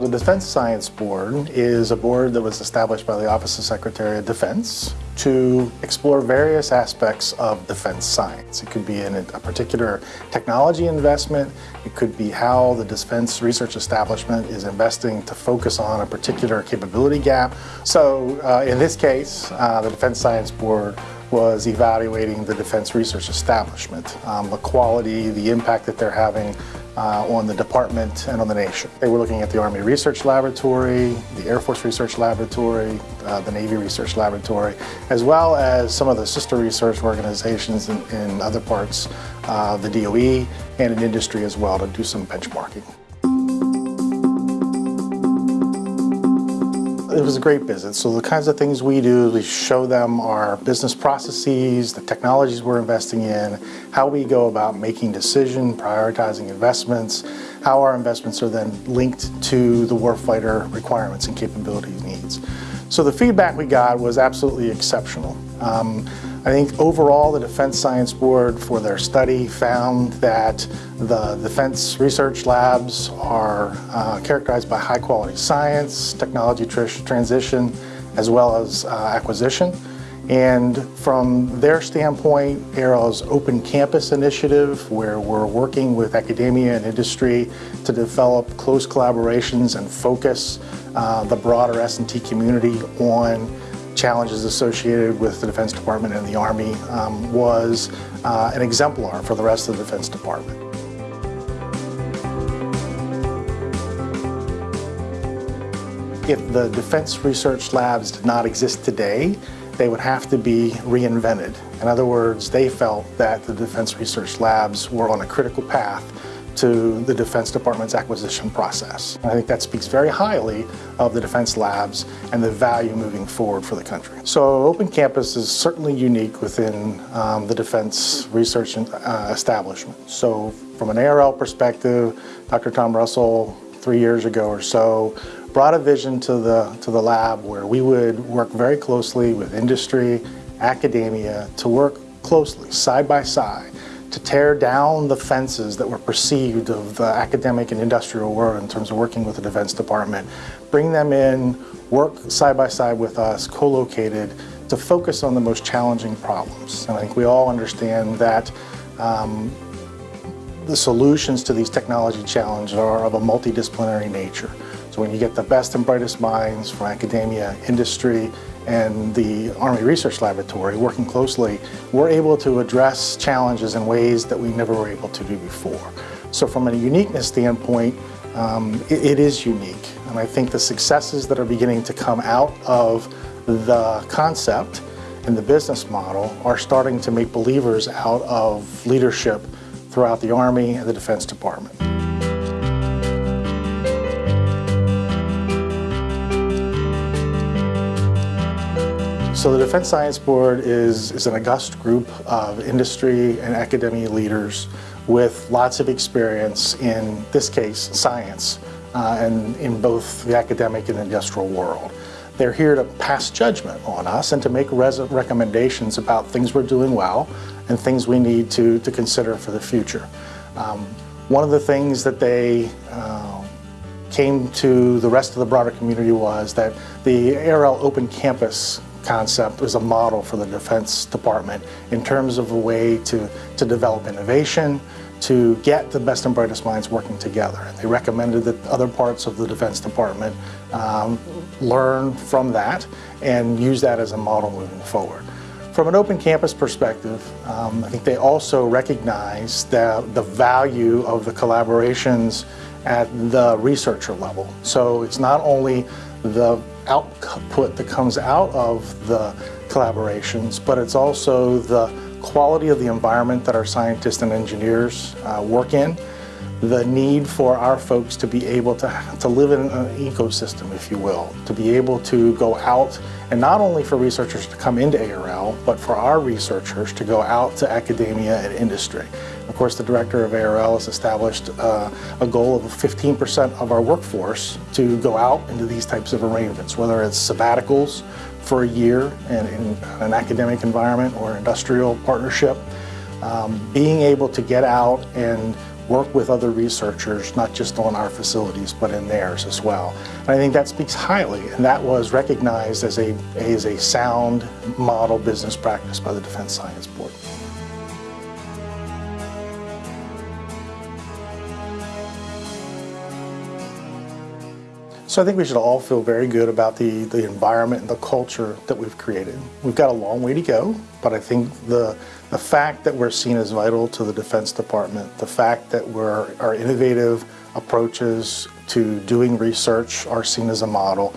The Defense Science Board is a board that was established by the Office of Secretary of Defense to explore various aspects of defense science. It could be in a particular technology investment, it could be how the Defense Research Establishment is investing to focus on a particular capability gap. So uh, in this case, uh, the Defense Science Board was evaluating the Defense Research Establishment, um, the quality, the impact that they're having uh, on the department and on the nation. They were looking at the Army Research Laboratory, the Air Force Research Laboratory, uh, the Navy Research Laboratory, as well as some of the sister research organizations in, in other parts, uh, the DOE, and in industry as well to do some benchmarking. It was a great visit. So the kinds of things we do, we show them our business processes, the technologies we're investing in, how we go about making decisions, prioritizing investments, how our investments are then linked to the warfighter requirements and capabilities needs. So the feedback we got was absolutely exceptional. Um, I think overall the Defense Science Board for their study found that the defense research labs are uh, characterized by high quality science, technology tr transition, as well as uh, acquisition. And from their standpoint, ARL's Open Campus initiative, where we're working with academia and industry to develop close collaborations and focus uh, the broader S&T community on challenges associated with the Defense Department and the Army um, was uh, an exemplar for the rest of the Defense Department. If the Defense Research Labs did not exist today, they would have to be reinvented. In other words, they felt that the Defense Research Labs were on a critical path to the Defense Department's acquisition process. I think that speaks very highly of the Defense Labs and the value moving forward for the country. So Open Campus is certainly unique within um, the Defense Research uh, Establishment. So from an ARL perspective, Dr. Tom Russell, three years ago or so, brought a vision to the, to the lab where we would work very closely with industry, academia, to work closely, side by side, to tear down the fences that were perceived of the academic and industrial world in terms of working with the Defense Department, bring them in, work side by side with us, co-located, to focus on the most challenging problems. And I think we all understand that um, the solutions to these technology challenges are of a multidisciplinary nature. When you get the best and brightest minds from academia, industry, and the Army Research Laboratory working closely, we're able to address challenges in ways that we never were able to do before. So from a uniqueness standpoint, um, it, it is unique. And I think the successes that are beginning to come out of the concept and the business model are starting to make believers out of leadership throughout the Army and the Defense Department. So the Defense Science Board is, is an august group of industry and academia leaders with lots of experience in this case, science, uh, and in both the academic and industrial world. They're here to pass judgment on us and to make recommendations about things we're doing well and things we need to, to consider for the future. Um, one of the things that they uh, came to the rest of the broader community was that the ARL Open Campus concept is a model for the Defense Department in terms of a way to, to develop innovation, to get the best and brightest minds working together. And they recommended that other parts of the Defense Department um, learn from that and use that as a model moving forward. From an open campus perspective, um, I think they also recognize the, the value of the collaborations at the researcher level. So it's not only the output that comes out of the collaborations, but it's also the quality of the environment that our scientists and engineers uh, work in, the need for our folks to be able to, to live in an ecosystem, if you will, to be able to go out and not only for researchers to come into ARL, but for our researchers to go out to academia and industry. Of course, the director of ARL has established uh, a goal of 15% of our workforce to go out into these types of arrangements, whether it's sabbaticals for a year in, in an academic environment or industrial partnership. Um, being able to get out and work with other researchers, not just on our facilities, but in theirs as well. And I think that speaks highly, and that was recognized as a, as a sound model business practice by the Defense Science Board. So I think we should all feel very good about the, the environment and the culture that we've created. We've got a long way to go, but I think the, the fact that we're seen as vital to the Defense Department, the fact that we're, our innovative approaches to doing research are seen as a model,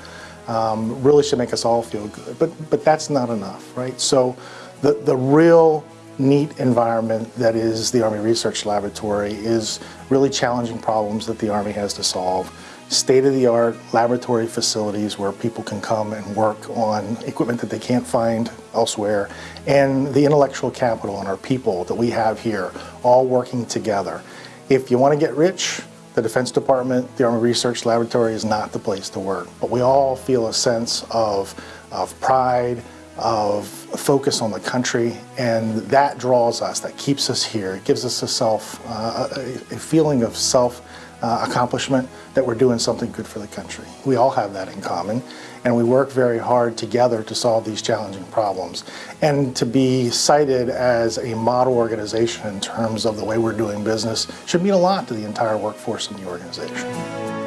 um, really should make us all feel good. But, but that's not enough, right? So the, the real neat environment that is the Army Research Laboratory is really challenging problems that the Army has to solve state-of-the-art laboratory facilities where people can come and work on equipment that they can't find elsewhere, and the intellectual capital and our people that we have here all working together. If you want to get rich, the Defense Department, the Army Research Laboratory is not the place to work, but we all feel a sense of, of pride, of focus on the country, and that draws us, that keeps us here. It gives us a self, uh, a, a feeling of self uh, accomplishment that we're doing something good for the country. We all have that in common, and we work very hard together to solve these challenging problems. And to be cited as a model organization in terms of the way we're doing business should mean a lot to the entire workforce in the organization.